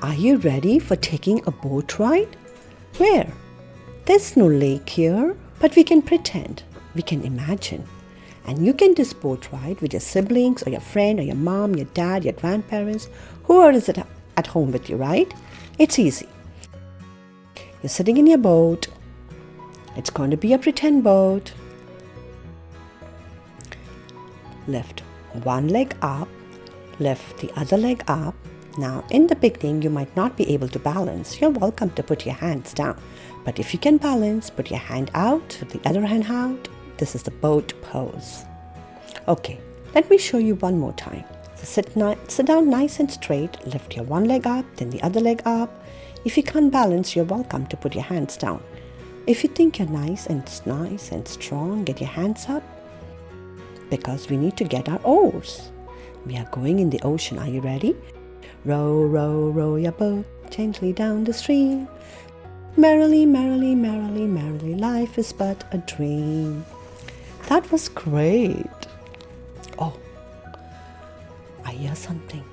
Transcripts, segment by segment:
Are you ready for taking a boat ride? Where? There's no lake here, but we can pretend. We can imagine. And you can this boat ride with your siblings or your friend or your mom, your dad, your grandparents, whoever is at, at home with you, right? It's easy. You're sitting in your boat. It's going to be a pretend boat. Lift one leg up, lift the other leg up. Now, in the beginning, you might not be able to balance. You're welcome to put your hands down. But if you can balance, put your hand out, the other hand out. This is the boat pose. Okay, let me show you one more time. So sit, sit down nice and straight, lift your one leg up, then the other leg up. If you can't balance, you're welcome to put your hands down. If you think you're nice and nice and strong, get your hands up because we need to get our oars. We are going in the ocean. Are you ready? Row, row, row your boat gently down the stream. Merrily, merrily, merrily, merrily, life is but a dream. That was great. Oh, I hear something.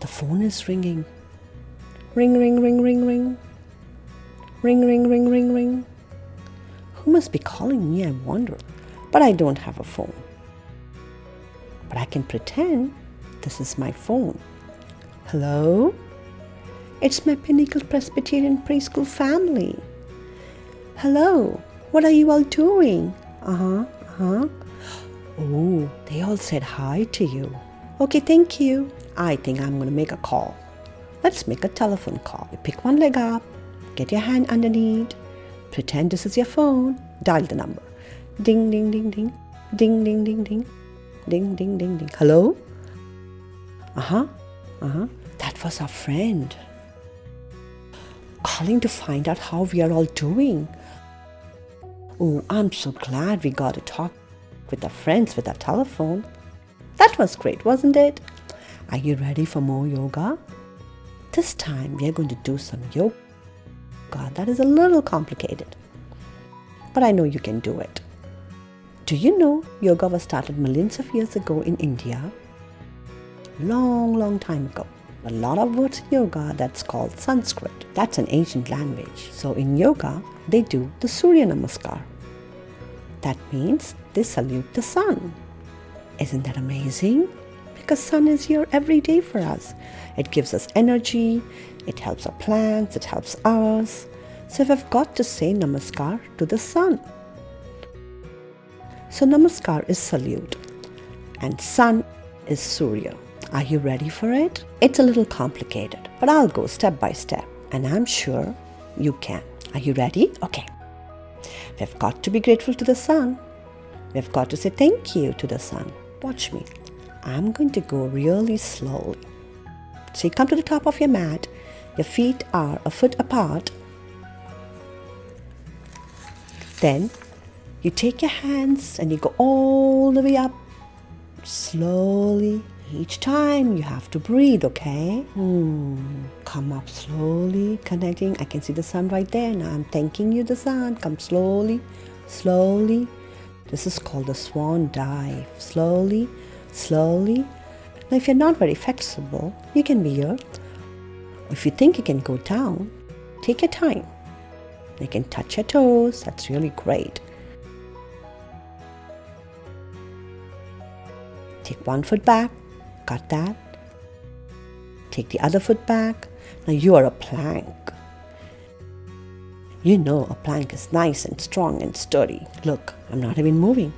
The phone is ringing. Ring, ring, ring, ring, ring. Ring, ring, ring, ring, ring. Who must be calling me, I wonder? But I don't have a phone. But I can pretend this is my phone. Hello? It's my Pinnacle Presbyterian preschool family. Hello, what are you all doing? Uh huh, uh huh. Oh, they all said hi to you. Okay, thank you. I think I'm going to make a call. Let's make a telephone call. You pick one leg up, get your hand underneath, pretend this is your phone, dial the number. Ding, ding, ding, ding. Ding, ding, ding, ding. Ding, ding, ding, ding. Hello? Uh huh, uh huh. That was our friend. Calling to find out how we are all doing. Oh, I'm so glad we got to talk with our friends with our telephone. That was great, wasn't it? Are you ready for more yoga? This time we are going to do some yoga. God, that is a little complicated, but I know you can do it. Do you know yoga was started millions of years ago in India? Long, long time ago. A lot of words in yoga that's called Sanskrit. That's an ancient language. So in yoga, they do the Surya Namaskar. That means they salute the sun. Isn't that amazing? Because sun is here every day for us. It gives us energy, it helps our plants, it helps us. So we've got to say namaskar to the sun. So namaskar is salute and sun is Surya. Are you ready for it? It's a little complicated, but I'll go step by step and I'm sure you can. Are you ready? Okay. We've got to be grateful to the sun. We've got to say thank you to the sun. Watch me. I'm going to go really slowly. So you come to the top of your mat. Your feet are a foot apart. Then you take your hands and you go all the way up slowly each time you have to breathe, okay? Hmm. Come up slowly, connecting. I can see the sun right there. Now I'm thanking you, the sun. Come slowly, slowly. This is called the swan dive. Slowly, slowly. Now, if you're not very flexible, you can be here. If you think you can go down, take your time. You can touch your toes. That's really great. Take one foot back, Got that? Take the other foot back. Now you are a plank. You know a plank is nice and strong and sturdy. Look, I'm not even moving.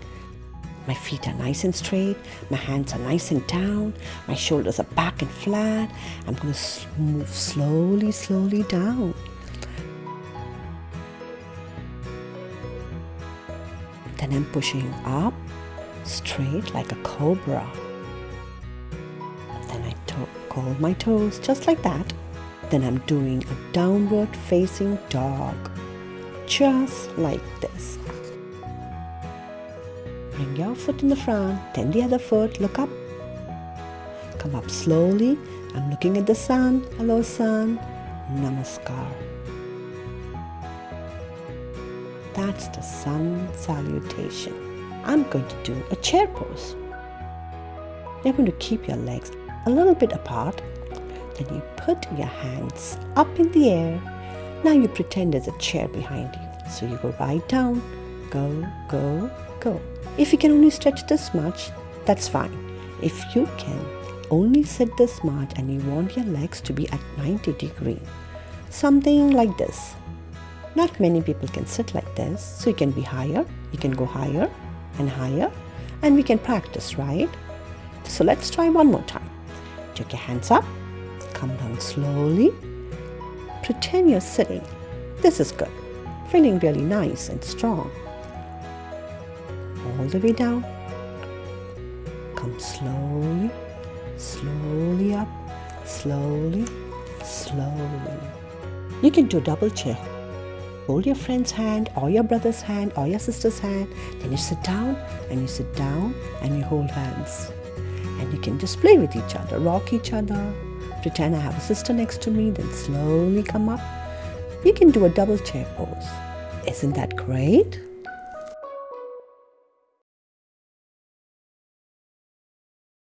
My feet are nice and straight. My hands are nice and down. My shoulders are back and flat. I'm going to move slowly, slowly down. Then I'm pushing up straight like a cobra curl my toes just like that. Then I'm doing a downward facing dog, just like this. Bring your foot in the front, then the other foot, look up. Come up slowly. I'm looking at the sun. Hello, sun. Namaskar. That's the sun salutation. I'm going to do a chair pose. You're going to keep your legs a little bit apart. Then you put your hands up in the air. Now you pretend there's a chair behind you. So you go right down, go, go, go. If you can only stretch this much, that's fine. If you can only sit this much and you want your legs to be at 90 degree, something like this. Not many people can sit like this, so you can be higher, you can go higher and higher, and we can practice, right? So let's try one more time. Take your hands up, come down slowly. Pretend you're sitting. This is good. Feeling really nice and strong. All the way down. Come slowly, slowly up, slowly, slowly. You can do double chair. Hold your friend's hand or your brother's hand or your sister's hand. Then you sit down and you sit down and you hold hands and you can just play with each other, rock each other, pretend I have a sister next to me, then slowly come up. You can do a double chair pose. Isn't that great?